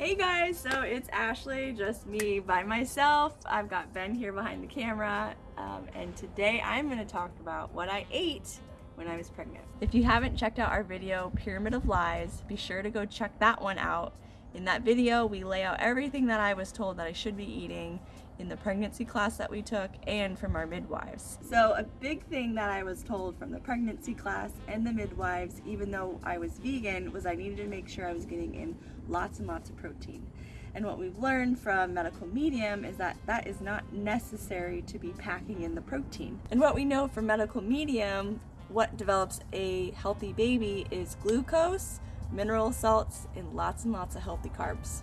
Hey guys, so it's Ashley, just me by myself. I've got Ben here behind the camera, um, and today I'm to talk about what I ate when I was pregnant. If you haven't checked out our video, Pyramid of Lies, be sure to go check that one out. In that video, we lay out everything that I was told that I should be eating in the pregnancy class that we took and from our midwives. So a big thing that I was told from the pregnancy class and the midwives, even though I was vegan, was I needed to make sure I was getting in lots and lots of protein. And what we've learned from medical medium is that that is not necessary to be packing in the protein. And what we know from medical medium, what develops a healthy baby is glucose, mineral salts, and lots and lots of healthy carbs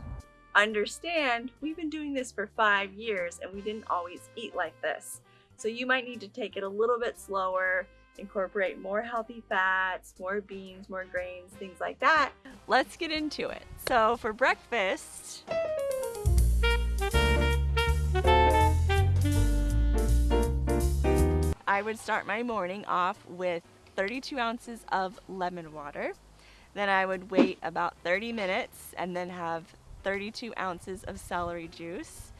understand we've been doing this for five years and we didn't always eat like this. So you might need to take it a little bit slower, incorporate more healthy fats, more beans, more grains, things like that. Let's get into it. So for breakfast, I would start my morning off with 32 ounces of lemon water. Then I would wait about 30 minutes and then have 32 ounces of celery juice.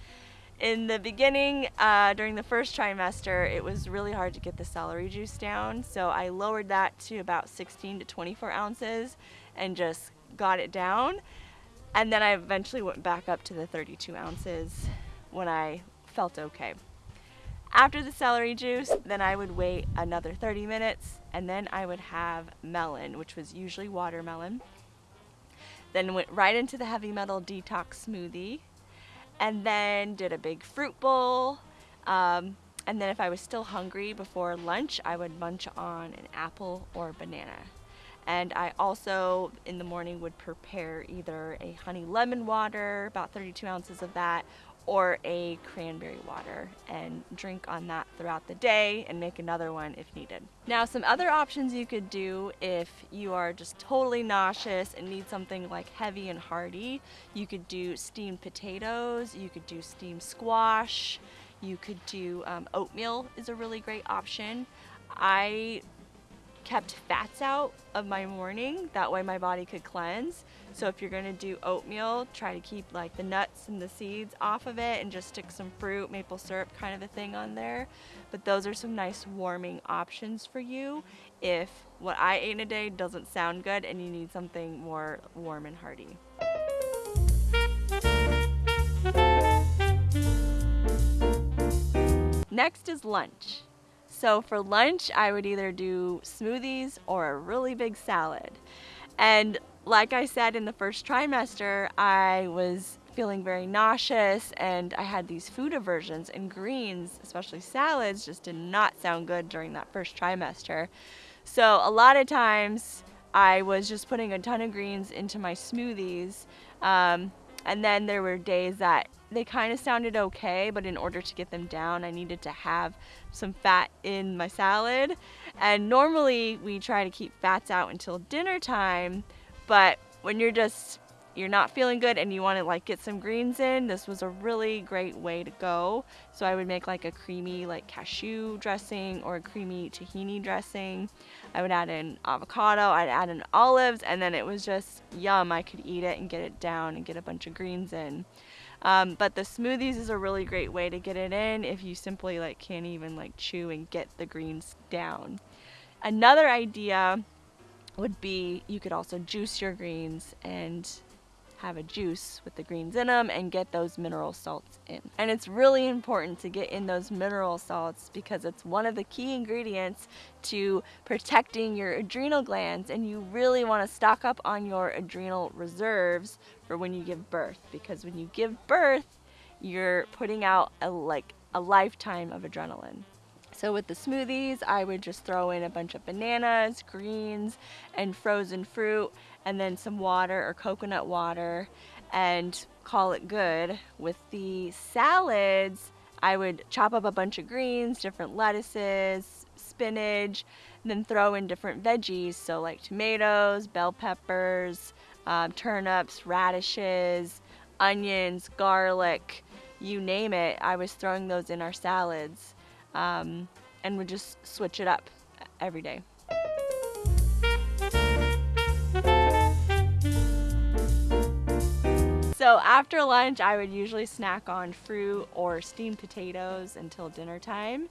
In the beginning, uh, during the first trimester, it was really hard to get the celery juice down, so I lowered that to about 16 to 24 ounces and just got it down. And then I eventually went back up to the 32 ounces when I felt okay. After the celery juice, then I would wait another 30 minutes and then I would have melon, which was usually watermelon. Then went right into the heavy metal detox smoothie. And then did a big fruit bowl. Um, and then if I was still hungry before lunch, I would munch on an apple or banana. And I also in the morning would prepare either a honey lemon water, about 32 ounces of that, or a cranberry water and drink on that throughout the day and make another one if needed. Now some other options you could do if you are just totally nauseous and need something like heavy and hearty, you could do steamed potatoes, you could do steamed squash, you could do um, oatmeal is a really great option. I kept fats out of my morning. That way my body could cleanse. So if you're gonna do oatmeal, try to keep like the nuts and the seeds off of it and just stick some fruit, maple syrup kind of a thing on there. But those are some nice warming options for you if what I ate in a day doesn't sound good and you need something more warm and hearty. Next is lunch. So for lunch, I would either do smoothies or a really big salad. And like I said in the first trimester, I was feeling very nauseous and I had these food aversions and greens, especially salads, just did not sound good during that first trimester. So a lot of times I was just putting a ton of greens into my smoothies. Um, and then there were days that they kind of sounded okay, but in order to get them down, I needed to have some fat in my salad. And normally we try to keep fats out until dinner time, but when you're just you're not feeling good and you want to like get some greens in, this was a really great way to go. So I would make like a creamy like cashew dressing or a creamy tahini dressing. I would add in avocado, I'd add in olives, and then it was just yum. I could eat it and get it down and get a bunch of greens in. Um, but the smoothies is a really great way to get it in if you simply like can't even like chew and get the greens down. Another idea would be you could also juice your greens and have a juice with the greens in them and get those mineral salts in. And it's really important to get in those mineral salts because it's one of the key ingredients to protecting your adrenal glands and you really want to stock up on your adrenal reserves for when you give birth because when you give birth you're putting out a like a lifetime of adrenaline. So with the smoothies, I would just throw in a bunch of bananas, greens, and frozen fruit, and then some water or coconut water, and call it good. With the salads, I would chop up a bunch of greens, different lettuces, spinach, then throw in different veggies, so like tomatoes, bell peppers, um, turnips, radishes, onions, garlic, you name it. I was throwing those in our salads um, and would just switch it up every day. So after lunch, I would usually snack on fruit or steamed potatoes until dinner time.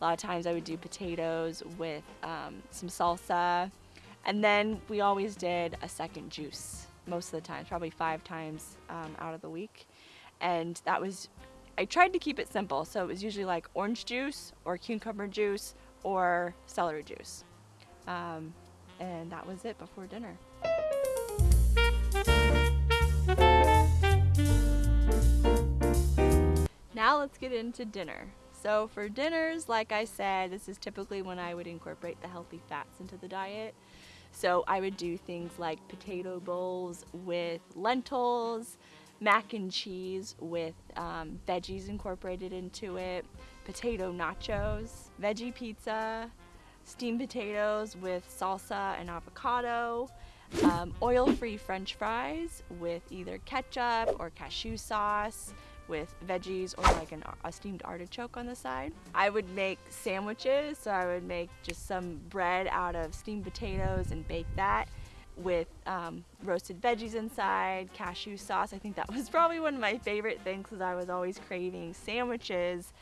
A lot of times I would do potatoes with um, some salsa. And then we always did a second juice most of the time, probably five times um, out of the week. And that was, I tried to keep it simple. So it was usually like orange juice or cucumber juice or celery juice. Um, and that was it before dinner. Now let's get into dinner. So for dinners, like I said, this is typically when I would incorporate the healthy fats into the diet. So I would do things like potato bowls with lentils, mac and cheese with um, veggies incorporated into it, potato nachos, veggie pizza, steamed potatoes with salsa and avocado, um, oil-free french fries with either ketchup or cashew sauce, with veggies or like an, a steamed artichoke on the side. I would make sandwiches, so I would make just some bread out of steamed potatoes and bake that with um, roasted veggies inside, cashew sauce. I think that was probably one of my favorite things because I was always craving sandwiches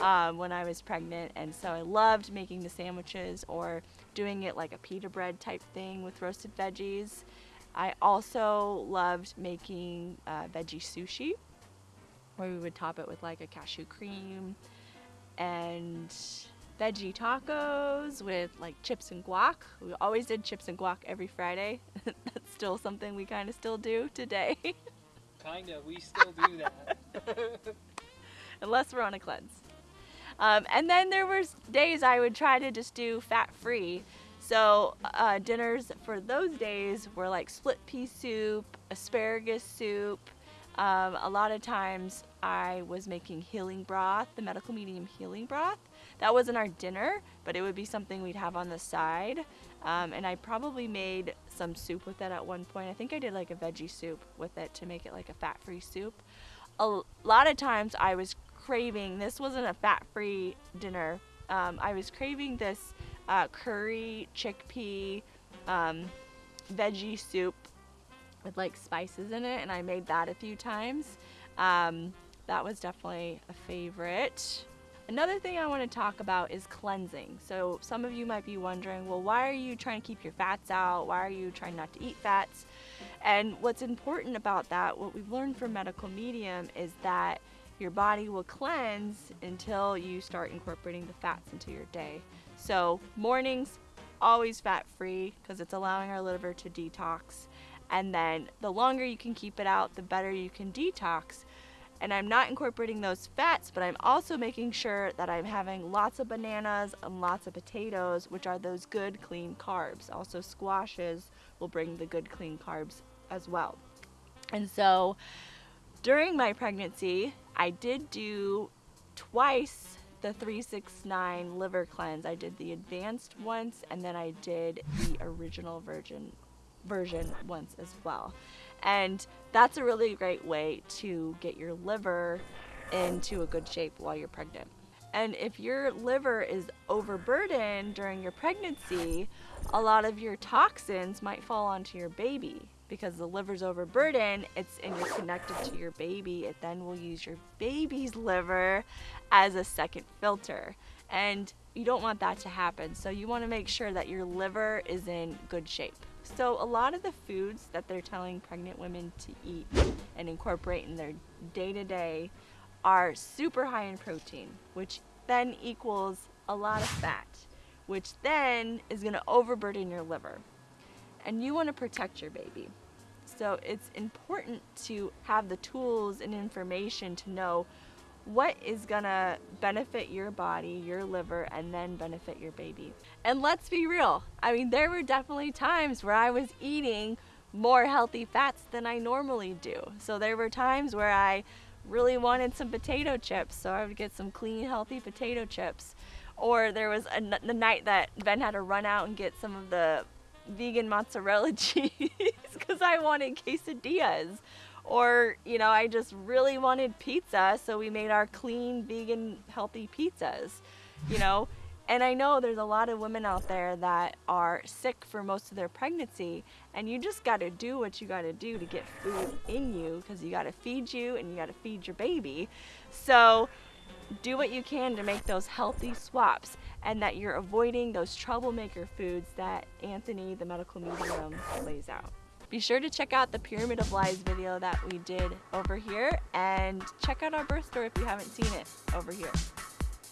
um, when I was pregnant. And so I loved making the sandwiches or doing it like a pita bread type thing with roasted veggies. I also loved making uh, veggie sushi where we would top it with like a cashew cream and veggie tacos with like chips and guac. We always did chips and guac every Friday. That's still something we kind of still do today. Kinda, we still do that. Unless we're on a cleanse. Um, and then there were days I would try to just do fat-free. So uh, dinners for those days were like split pea soup, asparagus soup, um, a lot of times I was making healing broth, the medical medium healing broth. That wasn't our dinner, but it would be something we'd have on the side. Um, and I probably made some soup with it at one point. I think I did like a veggie soup with it to make it like a fat-free soup. A lot of times I was craving, this wasn't a fat-free dinner, um, I was craving this uh, curry chickpea um, veggie soup with like spices in it and I made that a few times. Um, that was definitely a favorite. Another thing I want to talk about is cleansing. So some of you might be wondering, well, why are you trying to keep your fats out? Why are you trying not to eat fats? And what's important about that, what we've learned from medical medium is that your body will cleanse until you start incorporating the fats into your day. So mornings, always fat free because it's allowing our liver to detox and then the longer you can keep it out, the better you can detox. And I'm not incorporating those fats, but I'm also making sure that I'm having lots of bananas and lots of potatoes, which are those good clean carbs. Also squashes will bring the good clean carbs as well. And so during my pregnancy, I did do twice the 369 liver cleanse. I did the advanced once and then I did the original virgin version once as well. And that's a really great way to get your liver into a good shape while you're pregnant. And if your liver is overburdened during your pregnancy, a lot of your toxins might fall onto your baby because the liver's overburdened, it's and you're connected to your baby, it then will use your baby's liver as a second filter. And you don't want that to happen. So you want to make sure that your liver is in good shape. So a lot of the foods that they're telling pregnant women to eat and incorporate in their day-to-day -day are super high in protein, which then equals a lot of fat, which then is going to overburden your liver. And you want to protect your baby. So it's important to have the tools and information to know what is gonna benefit your body, your liver, and then benefit your baby. And let's be real, I mean, there were definitely times where I was eating more healthy fats than I normally do. So there were times where I really wanted some potato chips, so I would get some clean, healthy potato chips. Or there was a, the night that Ben had to run out and get some of the vegan mozzarella cheese because I wanted quesadillas or, you know, I just really wanted pizza, so we made our clean, vegan, healthy pizzas. You know, And I know there's a lot of women out there that are sick for most of their pregnancy, and you just got to do what you got to do to get food in you because you got to feed you and you got to feed your baby. So do what you can to make those healthy swaps and that you're avoiding those troublemaker foods that Anthony, the medical medium, lays out. Be sure to check out the Pyramid of Lies video that we did over here and check out our birth story if you haven't seen it over here.